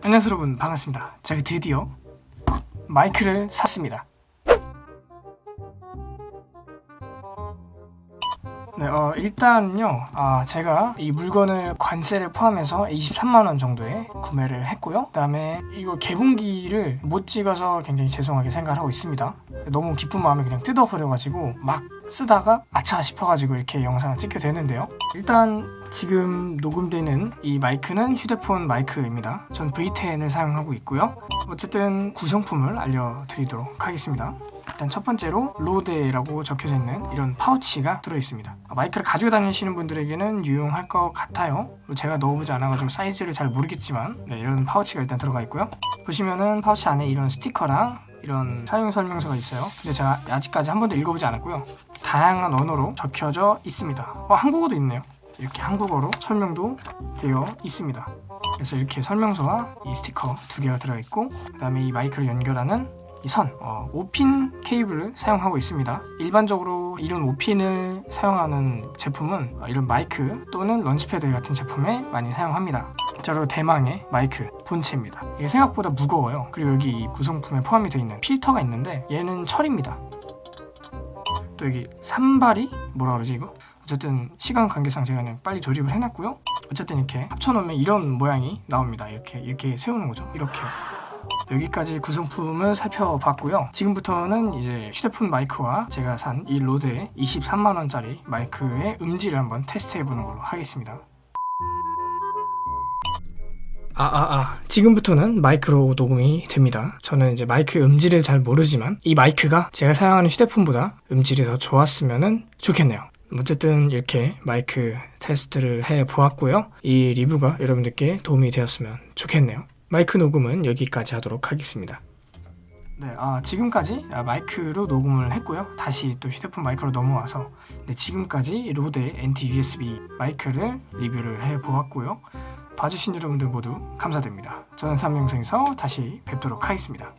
안녕하세요 여러분. 반갑습니다. 제가 드디어 마이크를 샀습니다 네, 어, 일단요, 아, 제가 이 물건을 관세를 포함해서 23만원 정도에 구매를 했고요. 그 다음에 이거 개봉기를 못 찍어서 굉장히 죄송하게 생각을 하고 있습니다. 너무 기쁜 마음에 그냥 뜯어버려가지고 막 쓰다가 아차 싶어가지고 이렇게 영상을 찍게 되는데요. 일단 지금 녹음되는 이 마이크는 휴대폰 마이크입니다. 전 V10을 사용하고 있고요. 어쨌든 구성품을 알려드리도록 하겠습니다. 일단 첫 번째로 로데라고 적혀져 있는 이런 파우치가 들어있습니다. 마이크를 가지고 다니시는 분들에게는 유용할 것 같아요. 제가 넣어보지 않아가지고 사이즈를 잘 모르겠지만 네, 이런 파우치가 일단 들어가 있고요. 보시면은 파우치 안에 이런 스티커랑 이런 사용 설명서가 있어요. 근데 제가 아직까지 한 번도 읽어보지 않았고요. 다양한 언어로 적혀져 있습니다. 어, 한국어도 있네요. 이렇게 한국어로 설명도 되어 있습니다. 그래서 이렇게 설명서와 이 스티커 두 개가 들어있고 그 다음에 이 마이크를 연결하는 이 선, 어, 5핀 케이블을 사용하고 있습니다. 일반적으로 이런 5핀을 사용하는 제품은 어, 이런 마이크 또는 런치패드 같은 제품에 많이 사용합니다. 자, 그리고 대망의 마이크 본체입니다. 이게 생각보다 무거워요. 그리고 여기 이 구성품에 포함이 되어 있는 필터가 있는데 얘는 철입니다. 또 여기 삼발이 뭐라 그러지 이거? 어쨌든 시간 관계상 제가 그냥 빨리 조립을 해놨고요. 어쨌든 이렇게 합쳐놓으면 이런 모양이 나옵니다. 이렇게 이렇게 세우는 거죠. 이렇게. 여기까지 구성품을 살펴봤고요. 지금부터는 이제 휴대폰 마이크와 제가 산 이 RODE의 23만원짜리 마이크의 음질을 한번 테스트해보는 걸로 하겠습니다. 아, 아, 아. 지금부터는 마이크로 녹음이 됩니다. 저는 이제 마이크 음질을 잘 모르지만 이 마이크가 제가 사용하는 휴대폰보다 음질이 더 좋았으면 좋겠네요. 어쨌든 이렇게 마이크 테스트를 해 보았고요. 이 리뷰가 여러분들께 도움이 되었으면 좋겠네요. 마이크 녹음은 여기까지 하도록 하겠습니다. 네, 아, 지금까지 아, 마이크로 녹음을 했고요. 다시 또 휴대폰 마이크로 넘어와서 네, 지금까지 로데 NT USB 마이크를 리뷰를 해 보았고요. 봐주신 여러분들 모두 감사드립니다. 저는 다음 영상에서 다시 뵙도록 하겠습니다.